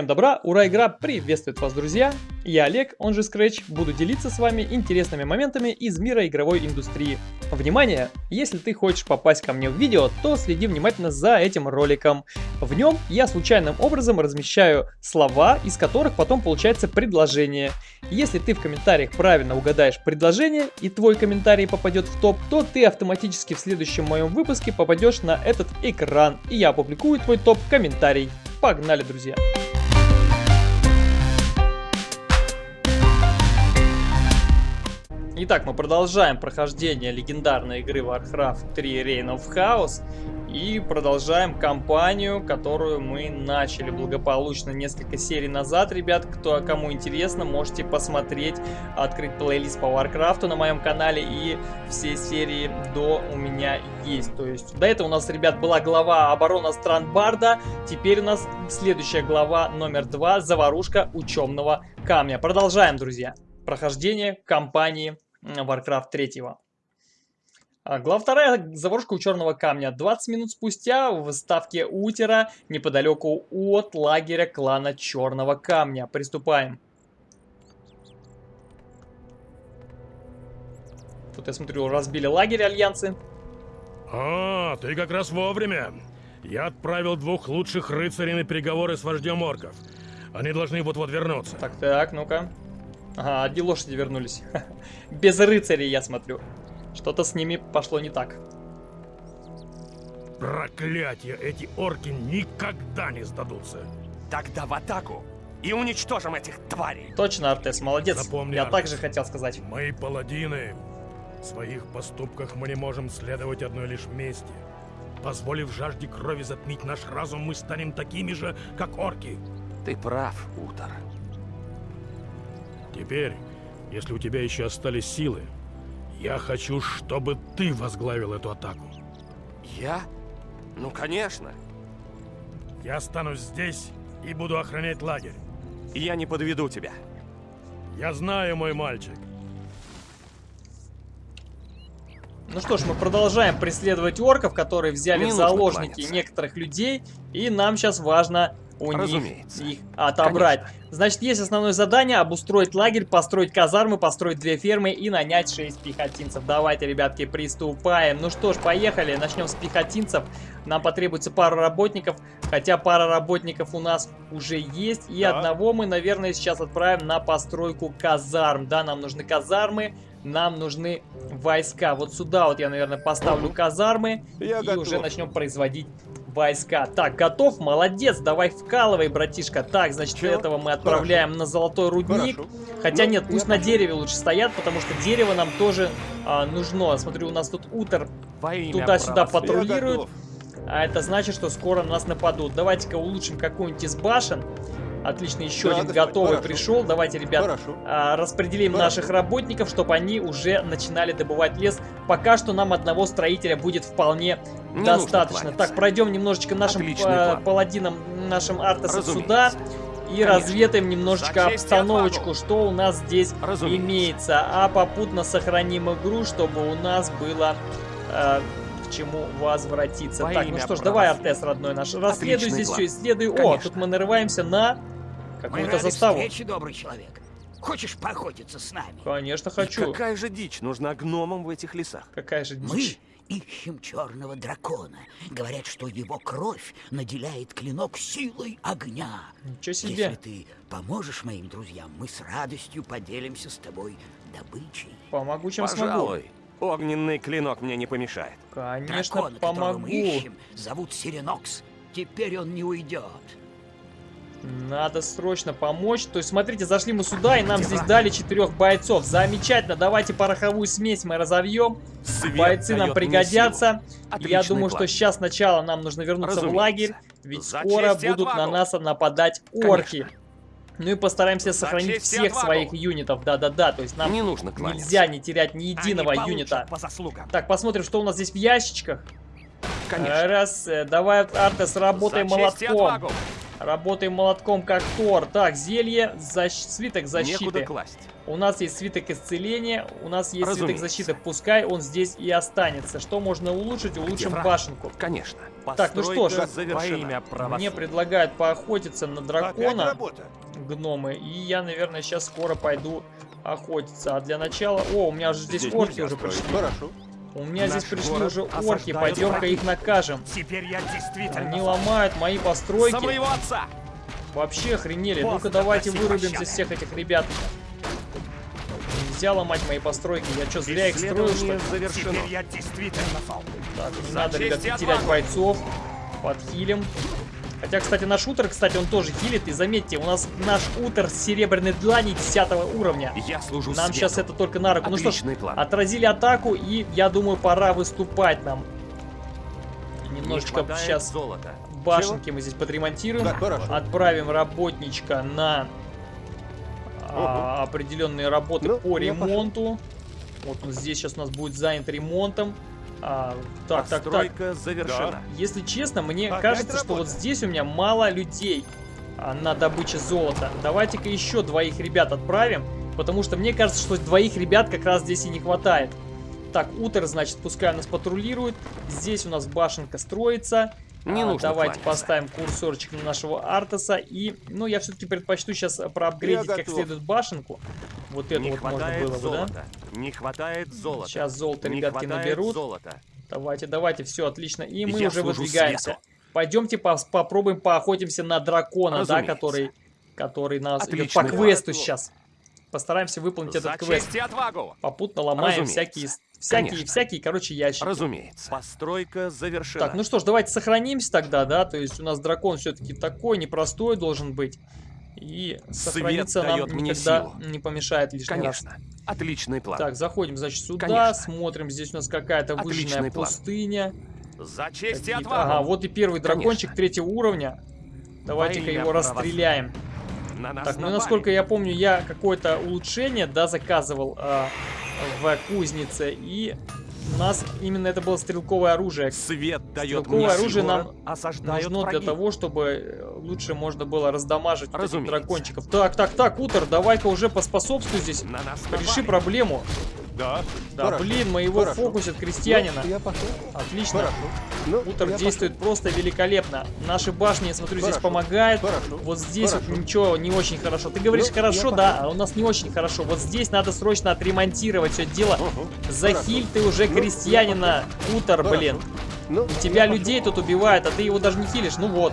Всем добра, ура, игра приветствует вас, друзья! Я Олег, он же Scratch, буду делиться с вами интересными моментами из мира игровой индустрии. Внимание! Если ты хочешь попасть ко мне в видео, то следи внимательно за этим роликом. В нем я случайным образом размещаю слова, из которых потом получается предложение. Если ты в комментариях правильно угадаешь предложение и твой комментарий попадет в топ, то ты автоматически в следующем моем выпуске попадешь на этот экран, и я опубликую твой топ-комментарий. Погнали, друзья! Итак, мы продолжаем прохождение легендарной игры Warcraft 3 Reign of Chaos и продолжаем кампанию, которую мы начали благополучно несколько серий назад. Ребят, кто кому интересно, можете посмотреть, открыть плейлист по Warcraft на моем канале и все серии до у меня есть. То есть до этого у нас, ребят, была глава оборона стран Барда, теперь у нас следующая глава номер два, заварушка учебного камня. Продолжаем, друзья. Прохождение кампании Warcraft 3. А, глава вторая. Заварушка у черного камня. 20 минут спустя в ставке Утера, неподалеку от лагеря клана Черного Камня. Приступаем. Тут, я смотрю, разбили лагерь Альянсы. А, ты как раз вовремя. Я отправил двух лучших рыцарей на переговоры с вождем орков. Они должны вот-вот вернуться. Так, так, ну-ка. Ага, одни лошади вернулись. Без рыцарей, я смотрю. Что-то с ними пошло не так. Проклятие, эти орки никогда не сдадутся. Тогда в атаку и уничтожим этих тварей. Точно, Артес, молодец. Запомни, я Артес, также хотел сказать. Мы паладины. В своих поступках мы не можем следовать одной лишь вместе. Позволив жажде крови затмить наш разум, мы станем такими же, как орки. Ты прав, Утор. Теперь, если у тебя еще остались силы, я хочу, чтобы ты возглавил эту атаку. Я? Ну, конечно. Я останусь здесь и буду охранять лагерь. Я не подведу тебя. Я знаю, мой мальчик. Ну что ж, мы продолжаем преследовать орков, которые взяли Не в заложники кланяться. некоторых людей. И нам сейчас важно у них Разумеется. их отобрать. Значит, есть основное задание обустроить лагерь, построить казармы, построить две фермы и нанять 6 пехотинцев. Давайте, ребятки, приступаем. Ну что ж, поехали. Начнем с пехотинцев. Нам потребуется пара работников, хотя пара работников у нас уже есть. И Да. одного мы, наверное, сейчас отправим на постройку казарм. Да, нам нужны казармы, нам нужны войска. Вот сюда вот я, наверное, поставлю казармы Я и готов. уже начнем производить войска. Так, готов? Молодец, давай вкалывай, братишка. Так, значит, Чё? этого мы отправляем на золотой рудник. Хорошо. Хотя Ну, нет, пусть на дереве лучше стоят, потому что дерево нам тоже а, нужно. Смотрю, у нас тут имя туда-сюда патрулирует. А это значит, что скоро на нас нападут. Давайте-ка улучшим какую-нибудь из башен. Отлично, еще Да, один готовый хорошо. пришел. Давайте, ребят, Хорошо. а, распределим Хорошо. наших работников, чтобы они уже начинали добывать лес. Пока что нам одного строителя будет вполне Не достаточно. Так, пройдем немножечко нашим э, нашим Разумеется. сюда. И Конечно. разведаем немножечко обстановочку, что у нас здесь Разумеется. имеется. А попутно сохраним игру, чтобы у нас было э, к чему возвратиться. Во так, ну что ж, давай. Артес, родной наш, расследуй Отличный здесь план. все, исследуй. О, Конечно. тут мы нарываемся на Мы какую-то заставу. встрече, добрый человек. Хочешь поохотиться с нами? Конечно, И хочу. Какая же дичь нужна гномам в этих лесах? Какая же Мы дичь. ищем черного дракона. Говорят, что его кровь наделяет клинок силой огня. Ничего себе. Если ты поможешь моим друзьям, мы с радостью поделимся с тобой добычей. Помогу, чем смогу. Огненный клинок мне не помешает. Конечно, которого помогу. мы ищем, зовут Сиренокс. Теперь он не уйдет. Надо срочно помочь. То есть, смотрите, зашли мы сюда, и нам здесь дали четырех бойцов. Замечательно. Давайте пороховую смесь мы разовьем. Свет Бойцы нам пригодятся. Я думаю, план. что сейчас сначала нам нужно вернуться в Разумеется. лагерь. Ведь За скоро будут на отвагу. нас нападать орки. Ну и постараемся сохранить всех отвагу. своих юнитов. Да-да-да. То есть нам Не нужно кланяться. нельзя не терять ни единого юнита. по заслугам. Так, посмотрим, что у нас здесь в ящичках. Конечно. Раз, э, давай, Артес, работай За молотком. Работаем молотком, как Тор. Так, зелье, защ... свиток защиты. Некуда класть. У нас есть свиток исцеления, у нас есть свиток Разумеется. защиты. Пускай он здесь и останется. Что можно улучшить? Улучшим Евра. башенку. Конечно. Так, ну что ж, имя. Мне предлагают поохотиться на дракона, гномы. И я, наверное, сейчас скоро пойду охотиться. А для начала... О, у меня же здесь, Здесь орки уже пришли. Хорошо. У меня Наш здесь пришли уже орки. Пойдем-ка их накажем. Теперь я действительно Они ломают мои За постройки. моего отца! Вообще охренели. Ну-ка давайте вырубимся пощады. всех этих ребят. Нельзя ломать мои постройки. Я что, зря их строил, что ли? Завершено. Теперь я действительно. Так, не За надо, ребят, терять бойцов. Подхилим. Хотя, кстати, наш утр, кстати, он тоже хилит. И заметьте, у нас наш утр с серебряной длани 10 уровня. Я служу Нам свету. сейчас это только на руку. Ну что ж, Отличный план. отразили атаку, и я думаю, пора выступать нам. Немножечко Не сейчас золота. башенки мы здесь подремонтируем. Так, хорошо. Отправим работничка на а, определенные работы Ну, по пошел. ремонту. Вот он здесь сейчас у нас будет занят ремонтом. А, так, так, так. Завершена. Если честно, мне Опять кажется, что работа. вот здесь у меня мало людей а, на добыче золота. Давайте-ка еще двоих ребят отправим, потому что мне кажется, что двоих ребят как раз здесь и не хватает. Так, утро, значит, пускай нас патрулирует. Здесь у нас башенка строится. Не А, нужно Давайте кланяться. поставим курсорчик на нашего Артаса. И, ну, я все-таки предпочту сейчас проапгрейдить как следует башенку. Вот эту Не вот можно было бы, да? золота. Не хватает золота. Сейчас золото Не ребятки наберут. золота. Давайте, давайте, все отлично. И мы Я уже выдвигаемся. свету. Пойдемте пос- попробуем поохотимся на дракона, да, Разумеется. который, который нас идет Отличный по план. квесту сейчас. Постараемся выполнить За этот квест. отвагу. Попутно ломаем Разумеется. всякие, всякие, Конечно. всякие, короче, ящики. Разумеется. Постройка завершена. Так, ну что ж, давайте сохранимся тогда, да, то есть у нас дракон все-таки такой, непростой должен быть. И нам дает мне силу. не помешает лишний раз. Конечно. Отличный план. Так, заходим, значит, сюда, Конечно. смотрим, здесь у нас какая-то выжженная план. пустыня. За честь и отвагу. Ага, вот и первый дракончик Конечно. третьего уровня. Давайте-ка его расстреляем. На Так, ну насколько я помню, я какое-то улучшение, да, заказывал а, в кузнице, и у нас именно это было стрелковое оружие. Свет дает Стрелковое мне оружие нам Нужно для враги. того, чтобы э, лучше можно было раздамажить Разумеется. дракончиков. Так, так, так, Утер, давай-ка уже поспособствуй здесь. На нас Реши проблему. Да. Да, Хорошо. блин, моего Хорошо. фокусят крестьянина. Ну, я пошел. Отлично. Хорошо. Ну, Утер я действует просто великолепно. Наши башни, я смотрю, здесь Хорошо. помогают. Хорошо. Вот здесь вот Хорошо. ничего не очень хорошо. Ты говоришь Ну, хорошо, да, а у нас не очень хорошо. Вот здесь надо срочно отремонтировать все дело. пошел. Угу. Захиль ты уже Ну, крестьянина, Утер, Хорошо. блин. Ну, Тебя я людей тут убивают, а ты его даже не хилишь. Ну вот.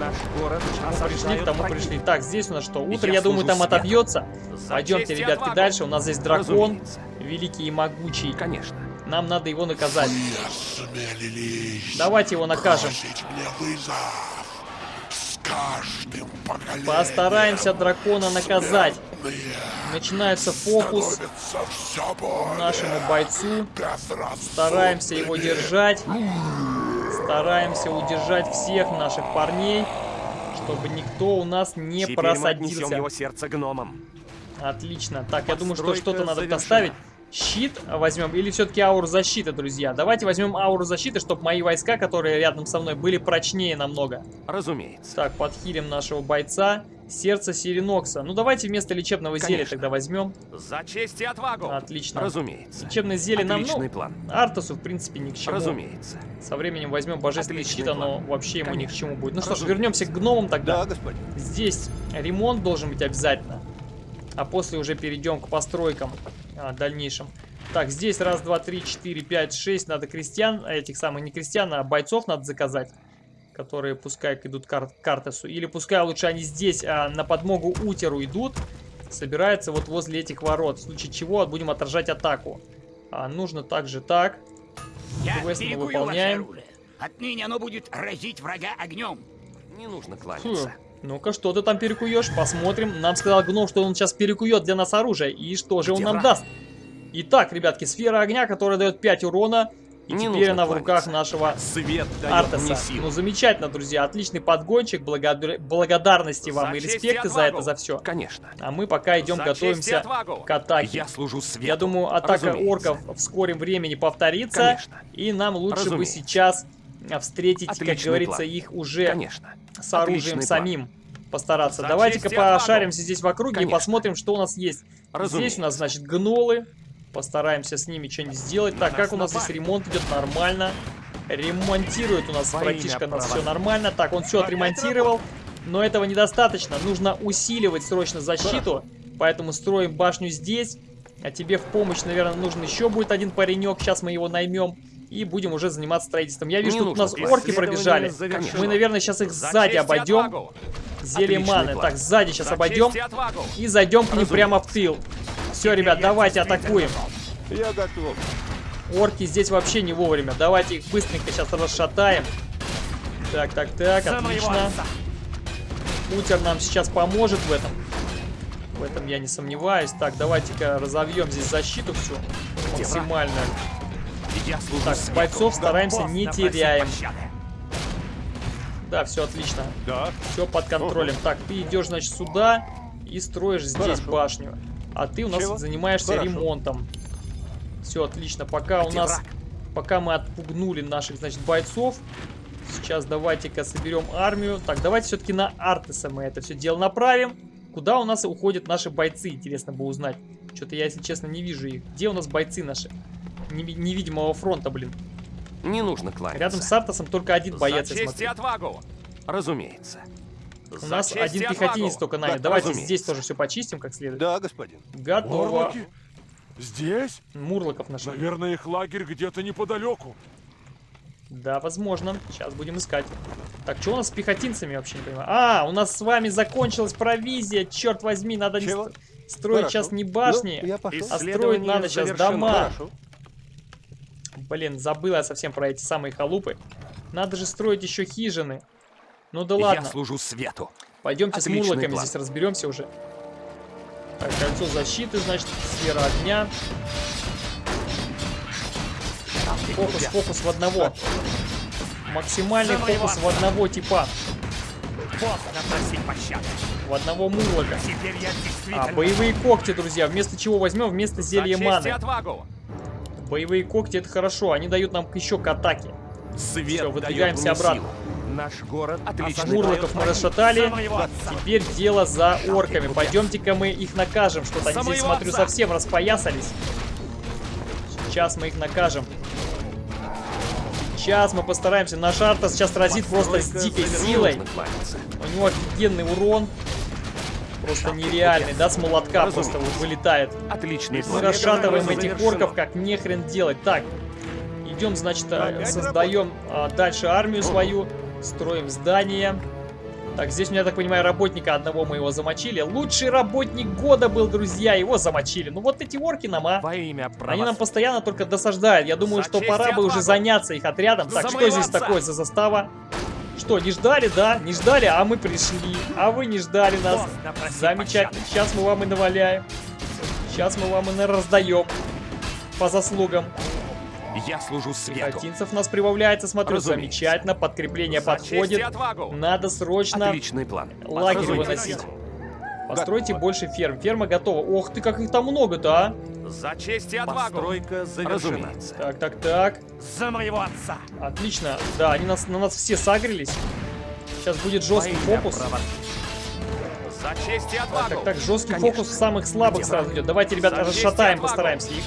Наш город Мы пришли, к тому враги. пришли. Так, здесь у нас что? Утро, я, Я думаю, там свету. отобьется. Пойдемте, ребятки, дальше. У нас здесь дракон, Разумеется. Великий и могучий. Конечно. Нам надо его наказать. Давайте его накажем. бросить мне вызов. С каждым поколением Постараемся дракона наказать. Начинается фокус нашему бойцу. Стараемся его держать. Стараемся удержать всех наших парней, чтобы никто у нас не Теперь просадился. его сердце гномам. Отлично. Так, я думаю, что что-то надо завершена. поставить. Щит возьмем или все-таки ауру защиты, друзья? Давайте возьмем ауру защиты, чтобы мои войска, которые рядом со мной, были прочнее намного. Разумеется. Так, подхилим нашего бойца. Сердце Сиренокса. Ну, давайте вместо лечебного зелья Конечно. тогда возьмем. За честь и отвагу. Отлично. Разумеется. Лечебное зелье нам, Отличный ну, план. Артасу, в принципе, ни к чему. Разумеется. Со временем возьмем божественный Отличный щит, оно план. вообще ему ни к Конечно. чему будет. Ну что ж, вернемся к гномам тогда. Да, господин. Здесь ремонт должен быть обязательно. А после уже перейдем к постройкам а, дальнейшим. Так, здесь раз, два, три, четыре, пять, шесть. Надо крестьян, а этих самых не крестьян, а бойцов надо заказать. Которые пускай идут к Ар- к Артасу. Или пускай лучше они здесь а, на подмогу Утеру идут. Собираются вот возле этих ворот. В случае чего будем отражать атаку. А, нужно также так. Я Квест мы выполняем. Отныне оно будет разить врага огнем. Не нужно кланяться. Ну-ка, что ты там перекуешь? Посмотрим. Нам сказал гном, что он сейчас перекует для нас оружие. И что же он нам даст? Итак, ребятки, сфера огня, которая дает 5 урона. И Не теперь она в руках нашего Свет силу. Ну, замечательно, друзья. Отличный подгончик. Благодар- Благодарности вам За и респекты за это, за все. Конечно. А мы пока идем, За готовимся к атаке. Я служу свету. Я думаю, атака Разумеется. орков в скором времени повторится. Конечно. И нам лучше бы Разумеется. сейчас а, встретить, как Отличный говорится, план. их уже Конечно. с оружием Отличный план. самим постараться. За Давайте-ка и пошаримся здесь в округе и Конечно. посмотрим, что у нас есть. Здесь Разумеется. у нас, значит, гнолы. Постараемся с ними что-нибудь сделать. Так, как у нас здесь ремонт идет нормально. Ремонтирует у нас Во братишка нас все нормально. Так, он все отремонтировал. Но этого недостаточно. Нужно усиливать срочно защиту. Поэтому строим башню здесь. А тебе в помощь, наверное, нужен еще будет один паренек. Сейчас мы его наймем. И будем уже заниматься строительством. Я вижу, Не тут у нас орки пробежали. завершено. Мы, наверное, сейчас их За сзади обойдем. отвагу. Зелье Отличный маны. план. Так, сзади сейчас За обойдем. и отвагу. И зайдем к ним Разумеется. прямо в тыл. Все, ребят, давайте атакуем. Я готов. Орки здесь вообще не вовремя. Давайте их быстренько сейчас расшатаем. Так, так, так, отлично. Путер нам сейчас поможет в этом. В этом я не сомневаюсь. Так, давайте-ка разовьем здесь защиту всю. Максимально. Я Так, бойцов стараемся не теряем. Да, все отлично. Да. Все под контролем. Так, ты идешь, значит, сюда и строишь здесь Хорошо. башню. А ты у нас Чего? занимаешься Хорошо. ремонтом. Все отлично. Пока у Где нас... враг? Пока мы отпугнули наших, значит, бойцов. Сейчас давайте-ка соберем армию. Так, давайте все-таки на Артеса мы это все дело направим. Куда у нас уходят наши бойцы, интересно бы узнать. Что-то я, если честно, не вижу их. Где у нас бойцы наши? Неви- невидимого фронта, блин. Не нужно кланяться. Рядом с Артесом только один боец, За я честь и отвагу. Разумеется. У нас один пехотинец только нами. Да, Давайте разумеется. здесь тоже все почистим как следует. Да, господин. Готово. Орлоки? Здесь? Мурлоков нашли. Наверное, их лагерь где-то неподалеку. Да, возможно. Сейчас будем искать. Так, что у нас с пехотинцами вообще не понимаю? А, у нас с вами закончилась провизия. Черт возьми, надо не Чего? ст- строить Хорошо. сейчас не башни. Ну, а строить надо сейчас завершено. дома. Хорошо. Блин, забыл я совсем про эти самые халупы. Надо же строить еще хижины. Ну да Я ладно. служу свету. Пойдемте с Отличный мурлоками план. здесь разберемся уже. Так, кольцо защиты, значит, сфера огня. Фокус, фокус в одного. Максимальный фокус в одного типа. В одного мурлока. Я. А, боевые когти, друзья. Вместо чего возьмем? Вместо зелья маны. отвагу. Боевые когти это хорошо. Они дают нам еще к атаке. Свет дает выдвигаемся обратно. силу. Наш город отлично. Мурлоков мы расшатали. Теперь дело за орками. Пойдемте-ка мы их накажем. Что-то они здесь, смотрю, совсем распоясались. Сейчас мы их накажем. Сейчас мы постараемся. Наш Артас сейчас разит просто с дикой силой. У него офигенный урон. Просто нереальный, да, с молотка Разумеется. просто вот вылетает. Отличный Мы расшатываем этих орков, как нехрен делать. Так, идем, значит, а, создаем а, дальше армию свою, строим здание. Так, здесь, у меня, так понимаю, работника одного мы его замочили. Лучший работник года был, друзья, его замочили. Ну вот эти орки нам, а. Во имя Они нам постоянно только досаждают. Я думаю, За что пора бы уже заняться их отрядом. За Так, что здесь такое за застава? Что, не ждали, да? Не ждали, а мы пришли. А вы не ждали нас. Замечательно. Сейчас мы вам и наваляем. Сейчас мы вам и раздаем. По заслугам. Я служу свету. Пехотинцев нас прибавляется, смотрю. Разумеется. Замечательно. Подкрепление За подходит. Надо срочно Отличный план. лагерь выносить. Постройте Готово. больше ферм. Ферма готова. Ох ты, как их там много-то, а. За честь и отвагу. Постройка завершена. Так, так, так. За моего отца. Отлично. Да, они нас, на нас все сагрились. Сейчас будет жесткий имя фокус. правосудия. За честь и Так, отвагу. так, так, жесткий Конечно. фокус самых слабых Где сразу идет. Давайте, ребята, За расшатаем, постараемся их.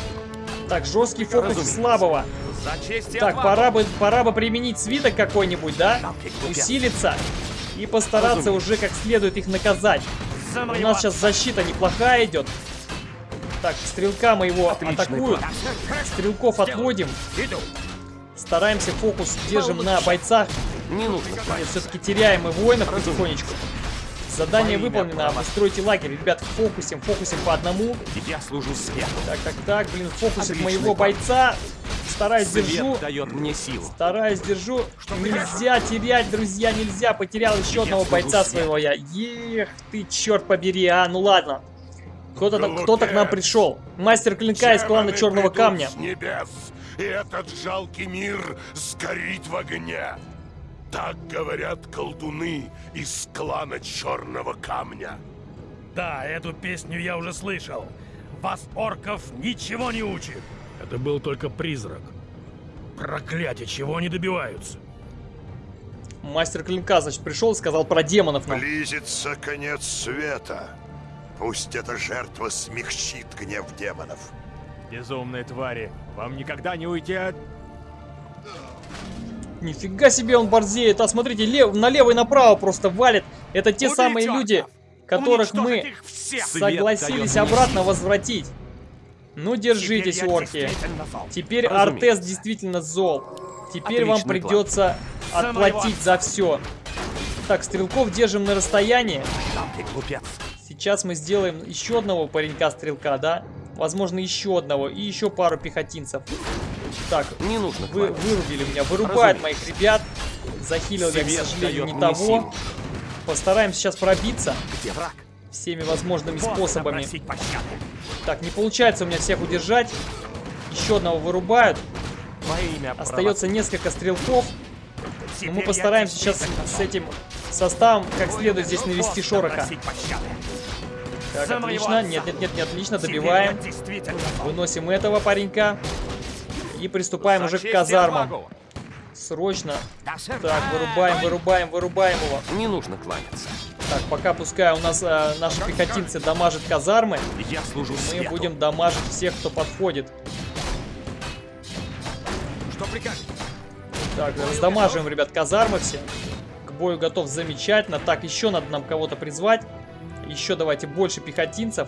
Так, жесткий фокус Разумеется. слабого. За честь и Так, пора бы, пора бы применить свиток какой-нибудь, да? Усилиться. И постараться Разумеется. уже как следует их наказать. У нас сейчас защита неплохая идет. Так, стрелка мы его Отличный атакуют. план. Стрелков отводим. Стараемся фокус держим на бойцах. Не нужно Нет, все-таки теряем мы воинов потихонечку. Задание выполнено, обустройте лагерь. Ребят, фокусим, фокусим по одному. Я служу свету. Так, так, так, блин, фокусит Отличный моего план. бойца. Стараюсь, Свет держу. дает мне силу. Стараюсь, держу. Нельзя терять, друзья, нельзя. Потерял еще Я одного бойца свету. своего я. Ех ты, черт побери, а. Ну ладно. Кто-то кто к нам пришел. Мастер клинка из клана Черного Камня. с небес, и этот жалкий мир сгорит в огне. Так говорят колдуны из клана Черного Камня. Да, эту песню я уже слышал. Вас, орков, ничего не учит. Это был только призрак. Проклятие, чего они добиваются? Мастер клинка, значит, пришел и сказал про демонов нам. Близится конец света. Пусть эта жертва смягчит гнев демонов. Безумные твари, вам никогда не уйти от... Нифига себе он борзеет. А смотрите, лев, налево и направо просто валит. Это те Убить самые орков! люди, которых Уничтожить мы согласились обратно возвратить. Ну, держитесь, Теперь орки. Теперь Разумеется. Артес действительно зол. Теперь вам Отличный план. придется моего отплатить за все. Так, стрелков держим на расстоянии. Сейчас мы сделаем еще одного паренька-стрелка, да? Возможно, еще одного. И еще пару пехотинцев. Так, Не нужно вы вырубили меня. Вырубают Разумеется. моих ребят. Захилил я, к сожалению, не того. силу. Постараемся сейчас пробиться Где враг? всеми возможными способами. Так, не получается у меня всех удержать. Еще одного вырубают. Во имя Остается несколько стрелков. Но мы постараемся сейчас с этим составом как следует здесь навести шороха. Так, отлично. Нет, нет, нет, не отлично. Добиваем. Выносим этого паренька. И приступаем уже к казармам. Срочно. Так, вырубаем, вырубаем, вырубаем его. Не нужно кланяться. Так, пока пускай у нас э, наши пехотинцы дамажат казармы, Я служу мы свету. будем дамажить всех, кто подходит. Что прикажете? Так, раздамаживаем, ребят, казармы все. К бою готов замечательно. Так, еще надо нам кого-то призвать. Еще давайте больше пехотинцев.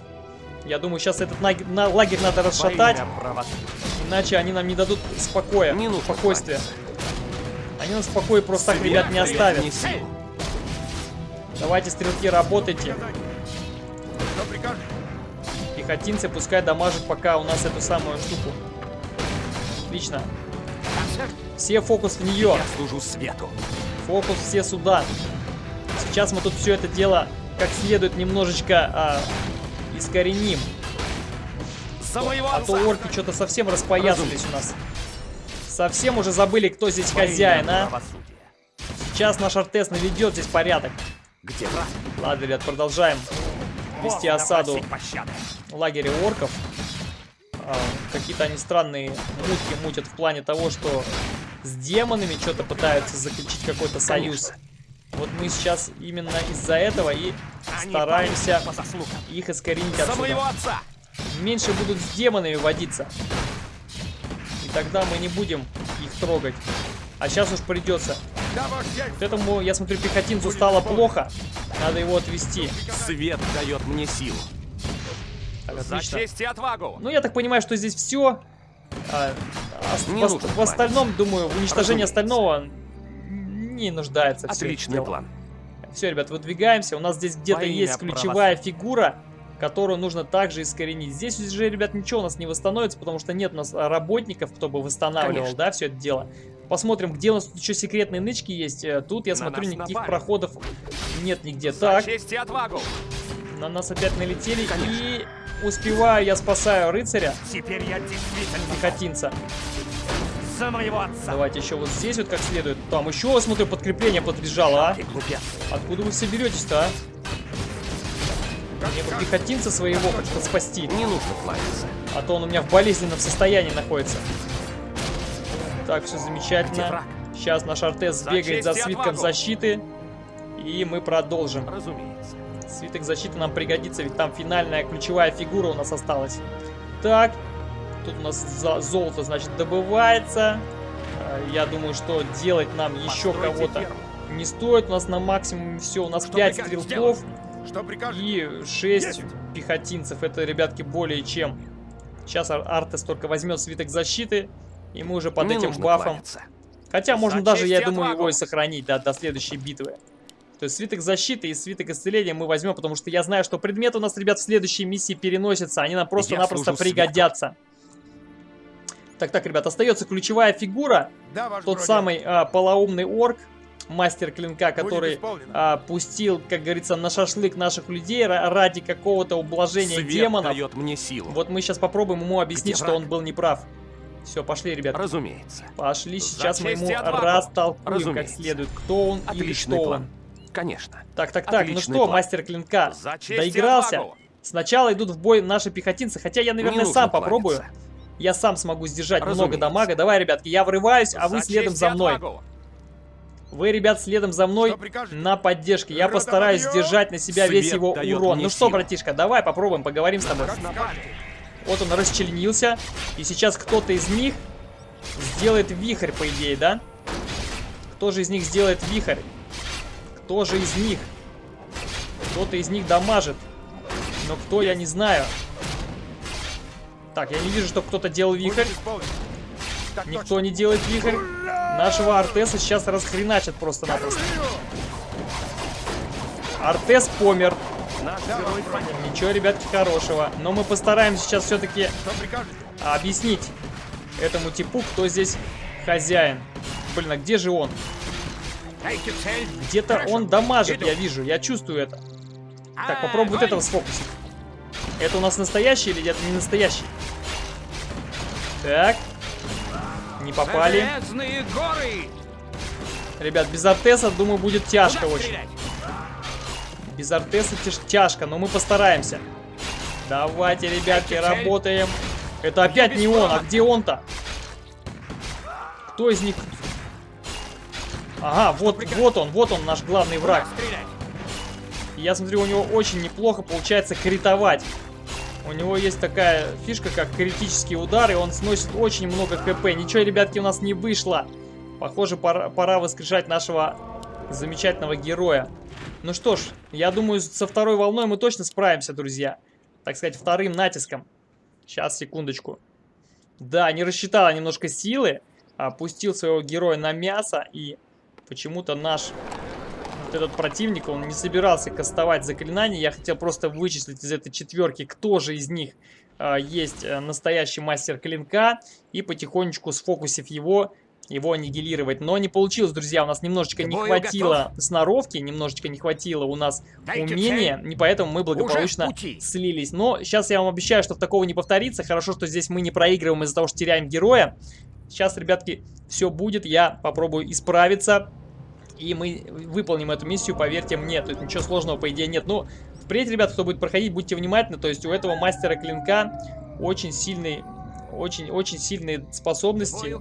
Я думаю, сейчас этот наг- на- лагерь надо расшатать, иначе они нам не дадут спокоя, Не спокойствия. Они нас в покое просто так, ребят, не оставят. мне силу. Давайте, стрелки, работайте. Пехотинцы пускай дамажат пока у нас эту самую штуку. Отлично. Все фокус в нее. Я служу свету. Фокус все сюда. Сейчас мы тут все это дело как следует немножечко а, искореним. А то орки что-то совсем распоясались у нас. Совсем уже забыли, кто здесь хозяин, а? Сейчас наш Артес наведет здесь порядок. Где враг? Ладно, ребят, продолжаем вести осаду лагеря орков. А, Какие-то они странные мутки мутят в плане того, что с демонами что-то пытаются заключить какой-то союз. Вот мы сейчас именно из-за этого и Они стараемся их искоренить отсюда. отца. Меньше будут с демонами водиться. И тогда мы не будем их трогать. А сейчас уж придется. Да, ваш дядь. Вот этому, я смотрю, пехотинцу стало плохо. Надо его отвести. Свет дает мне силу. Так, За честь и отвагу. Ну, я так понимаю, что здесь все. Не в, нужно в остальном, думаю, в уничтожении остального не нуждается все Отличный план. Все, ребят, выдвигаемся. У нас здесь где-то есть ключевая фигура, которую нужно также искоренить. Здесь уже, ребят, ничего у нас не восстановится, потому что нет у нас а, работников, кто бы восстанавливал, Конечно. да, все это дело. Посмотрим, где у нас тут еще секретные нычки есть. Э, Тут, я На смотрю, никаких напали. проходов нет нигде. За Так, честь и отвагу. на нас опять налетели. И успеваю, я спасаю рыцаря, Теперь я действительно пехотинца. за моего отца. Давайте еще вот здесь вот как следует. Там еще, смотрю, подкрепление подбежало, а? Откуда вы все беретесь-то, а? Мне бы пехотинца своего как-то спасти. Не нужно кланяться. А то он у меня в болезненном состоянии находится. Так, все замечательно. Сейчас наш Артес За бегает за свитком защиты. И мы продолжим. Разумеется. Свиток защиты нам пригодится, ведь там финальная ключевая фигура у нас осталась. Так, тут у нас золото, значит, добывается. А, Я думаю, что делать нам еще кого-то не стоит. У нас на максимум все. У нас Что 5 прикажете стрелков и 6 Есть. пехотинцев. Это, ребятки, более чем. Сейчас Ар- Артес только возьмет свиток защиты. И мы уже под Не этим бафом. кланяться. Хотя можно даже, я думаю, его и сохранить да, до следующей битвы. То есть свиток защиты и свиток исцеления мы возьмем, потому что я знаю, что предметы у нас, ребят, в следующей миссии переносятся. Они нам просто-напросто пригодятся. Так, так, ребят, остается ключевая фигура. Да, Тот бродяга. самый а, полоумный орк, мастер клинка, который а, пустил, как говорится, на шашлык наших людей ра- ради какого-то ублажения Свет демонов. дает мне силу. Вот мы сейчас попробуем ему объяснить, Где что враг? он был неправ. Все, пошли, ребят. Разумеется. Пошли, сейчас мы ему растолкуем как Разумеется. следует, кто он или Отличный что план. он. Конечно. Так, так, так, ну Отличный что, план. мастер клинка, За доигрался. отвагу. Сначала идут в бой наши пехотинцы, хотя я, наверное, сам попробую. кланяться. Я сам смогу сдержать много Разумеется. дамага. Давай, ребятки, я врываюсь, а вы За следом за мной. отвагу. Вы, ребят, следом за мной на поддержке. Я постараюсь сдержать на себя Свет весь его урон. Ну что, братишка, давай попробуем, поговорим с тобой. Вот он расчленился. И сейчас кто-то из них сделает вихрь, по идее, да? Кто же из них сделает вихрь? Кто же из них? Кто-то из них дамажит. Но кто, я не знаю. Так, я не вижу, чтобы кто-то делал вихрь. Никто не делает вихрь. Нашего Артеса сейчас расхреначат просто-напросто. Артес помер. Наш герой погиб. Ничего, ребятки, хорошего. Но мы постараемся сейчас все-таки объяснить этому типу, кто здесь хозяин. Блин, а где же он? Где-то он дамажит, я вижу, я чувствую это. Так, А, попробуй вот огонь. этого сфокусить. Это у нас настоящий или это не настоящий? Так. Не попали. Ребят, без Артеса, думаю, будет тяжко очень. Без Артеса тяж- тяжко, но мы постараемся. Давайте, ребятки, работаем. Это опять не он, а где он-то? Кто из них? Ага, вот, вот он, вот он, наш главный враг. Я смотрю, у него очень неплохо получается критовать. У него есть такая фишка, как критический удар, и он сносит очень много хп. Ничего, ребятки, у нас не вышло. Похоже, пора, пора воскрешать нашего замечательного героя. Ну что ж, я думаю, со второй волной мы точно справимся, друзья. Так сказать, вторым натиском. Сейчас, секундочку. Да, не рассчитала немножко силы. Опустил своего героя на мясо. И почему-то наш вот этот противник, он не собирался кастовать заклинания. Я хотел просто вычислить из этой четверки, кто же из них а, есть э, настоящий мастер клинка. И потихонечку, сфокусив его, его аннигилировать. Но не получилось, друзья. У нас немножечко не хватило сноровки, немножечко не хватило у нас умения. И поэтому мы благополучно слились. Но сейчас я вам обещаю, что такого не повторится. Хорошо, что здесь мы не проигрываем из-за того, что теряем героя. Сейчас, ребятки, все будет. Я попробую исправиться. И мы выполним эту миссию, поверьте мне. Есть ничего сложного, по идее, нет. Ну, впредь, ребят, кто будет проходить, будьте внимательны. То есть у этого мастера клинка очень сильный... Очень-очень сильные способности.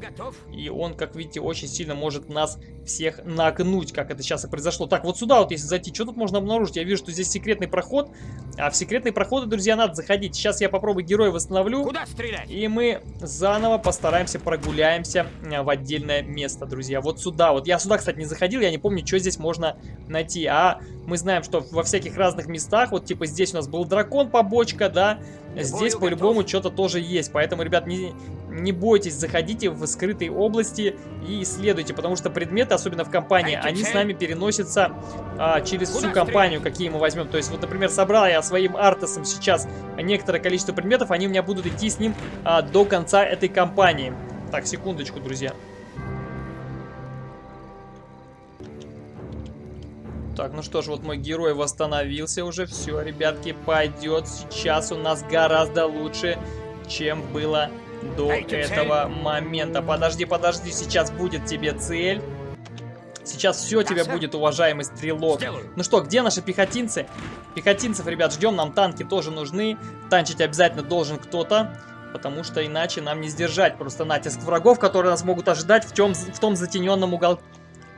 И он, как видите, очень сильно может нас всех нагнуть, как это сейчас и произошло. Так, вот сюда вот, если зайти, что тут можно обнаружить? Я вижу, что здесь секретный проход. А в секретные проходы, друзья, надо заходить. Сейчас я попробую героя восстановлю. Куда стрелять? И мы заново постараемся прогуляемся э, в отдельное место, друзья. Вот сюда вот. Я сюда, кстати, не заходил, я не помню, что здесь можно найти. А мы знаем, что во всяких разных местах, вот типа здесь у нас был дракон, побочка, да. Здесь по-любому что-то тоже есть. Поэтому, ребят, не, не бойтесь, заходите в скрытые области и исследуйте. Потому что предметы, особенно в компании, они с нами переносятся а, через всю компанию, какие мы возьмем. То есть, вот, например, собрал я своим артесом сейчас некоторое количество предметов, они у меня будут идти с ним а, до конца этой кампании. Так, секундочку, друзья. Так, ну что ж, вот мой герой восстановился уже. Все, ребятки, пойдет. Сейчас у нас гораздо лучше, чем было до этого момента. Подожди, подожди, сейчас будет тебе цель. Сейчас все тебе будет, уважаемый стрелок. Ну что, где наши пехотинцы? Пехотинцев, ребят, ждем, нам танки тоже нужны. Танчить обязательно должен кто-то, потому что иначе нам не сдержать просто натиск врагов, которые нас могут ожидать в, тем, в том затененном уголке.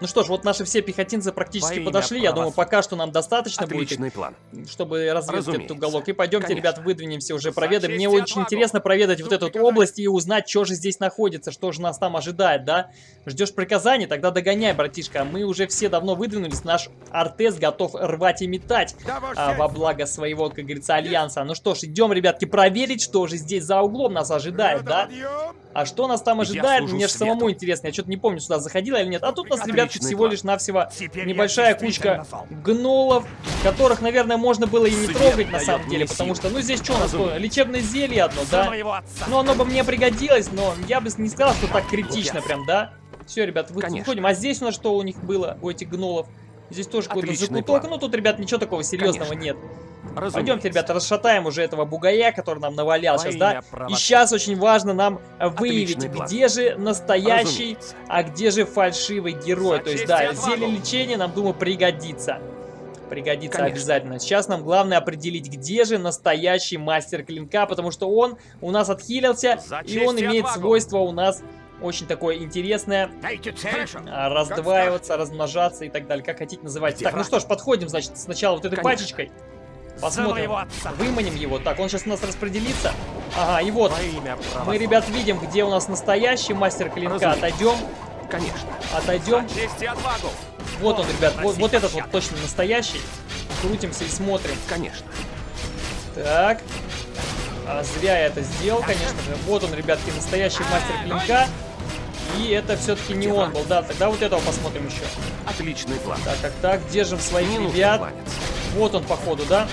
Ну что ж, вот наши все пехотинцы практически Во подошли. Я думаю, пока что нам достаточно будет, Отличный план. чтобы разведать этот уголок. И пойдемте, Конечно. ребят, выдвинемся уже, проведаем. Мне и очень отвагу. интересно проведать вот Жду эту приказаний. область и узнать, что же здесь находится, что же нас там ожидает, да? Ждешь приказаний? Тогда догоняй, братишка. Мы уже все давно выдвинулись, наш Артес готов рвать и метать Да, а, во благо своего, как говорится, альянса. Ну что ж, идем, ребятки, проверить, что же здесь за углом нас ожидает, да? Подъем. А что нас там ожидает, мне же самому интересно. Я что-то не помню, сюда заходила или нет. А тут у нас, ребятки, всего лишь навсего небольшая кучка гнолов, которых, наверное, можно было и не трогать на самом деле, потому что, ну, здесь что у нас, лечебное зелье одно, да? Ну, оно бы мне пригодилось, но я бы не сказал, что так критично прям, да? Все, ребят, выходим. А здесь у нас что у них было, у этих гнолов? Здесь тоже какой-то закуток. план. Ну, тут, ребят, ничего такого серьезного Конечно. нет. Разумеется. Пойдемте, ребята, расшатаем уже этого бугая, который нам навалял Во сейчас, да? И правосудия. сейчас очень важно нам э, выявить, Отличный план. где же настоящий, Разумеется. а где же фальшивый герой. За То есть, да, и зелье лечения нам, думаю, пригодится. Пригодится Конечно. обязательно. Сейчас нам главное определить, где же настоящий мастер клинка, потому что он у нас отхилился, За и он и имеет отвагу. свойство у нас очень такое интересное. Дайте цель. а, Раздваиваться, размножаться и так далее. Как хотите называйте. Где Так, ну что ж, подходим, значит, сначала вот этой Конечно. пачечкой. Посмотрим. отца. Выманим его. Так, он сейчас у нас распределится. Ага, и вот. Мы, ребят, видим, где у нас настоящий мастер клинка. Разумеется. Отойдем, Конечно. отойдем. Вот он, ребят, вот, вот этот вот точно настоящий. Крутимся и смотрим. Конечно. Так. А, зря я это сделал, конечно же. Вот он, ребятки, настоящий мастер клинка. И это все-таки не он был, да. Тогда вот этого посмотрим еще. Отличный план. Так, так, так. Держим своих нужно ребят. Вот он, походу, да?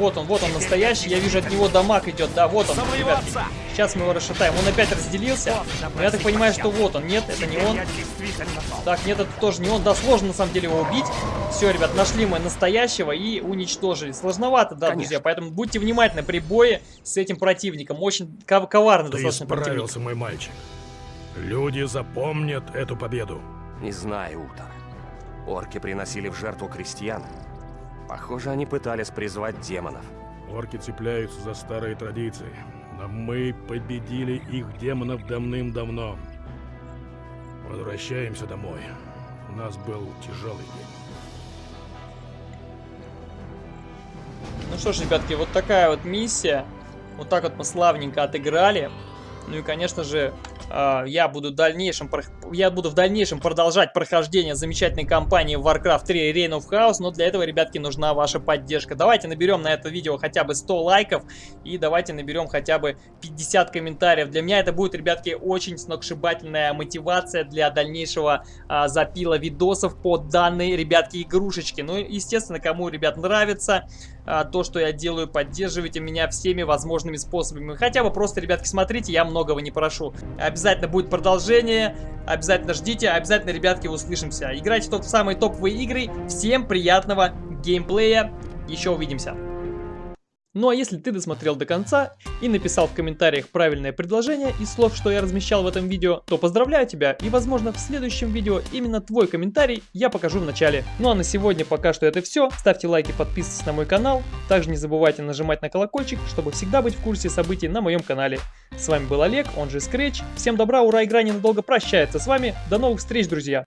Вот он, вот он настоящий. Я вижу, от него дамаг идет. Да, вот он, ребятки. Сейчас мы его расшатаем. Он опять разделился. Но я так понимаю, что вот он. Нет, это не он. Так, нет, это тоже не он. Да, сложно на самом деле его убить. Все, ребят, нашли мы настоящего и уничтожили. Сложновато, да, Конечно. друзья. Поэтому будьте внимательны при бое с этим противником. Очень ков- коварный Ты достаточно противник. справился, мой мальчик. Люди запомнят эту победу. Не знаю, Утор. Орки приносили в жертву крестьян. Похоже, они пытались призвать демонов. Орки цепляются за старые традиции. Но мы победили их демонов давным-давно. Возвращаемся домой. У нас был тяжелый день. Ну что ж, ребятки, вот такая вот миссия. Вот так вот мы славненько отыграли. Ну и, конечно же, а, я буду в дальнейшем, прох- я буду в дальнейшем продолжать прохождение замечательной кампании Warcraft 3 Reign of Chaos, но для этого, ребятки, нужна ваша поддержка. Давайте наберем на это видео хотя бы 100 лайков и давайте наберем хотя бы 50 комментариев. Для меня это будет, ребятки, очень сногсшибательная мотивация для дальнейшего а, запила видосов по данной, ребятки, игрушечке. Ну, естественно, кому, ребят, нравится а, то, что я делаю, поддерживайте меня всеми возможными способами. Хотя бы просто, ребятки, смотрите, я многого не прошу. Обязательно будет продолжение, обязательно ждите, обязательно, ребятки, услышимся. Играйте в топ самые топовые игры. Всем приятного геймплея. Еще увидимся. Ну а если ты досмотрел до конца и написал в комментариях правильное предложение из слов, что я размещал в этом видео, то поздравляю тебя и возможно в следующем видео именно твой комментарий я покажу в начале. Ну а на сегодня пока что это все. Ставьте лайки, подписывайтесь на мой канал. Также не забывайте нажимать на колокольчик, чтобы всегда быть в курсе событий на моем канале. С вами был Олег, он же Scratch. Всем добра, ура, игра ненадолго прощается с вами. До новых встреч, друзья!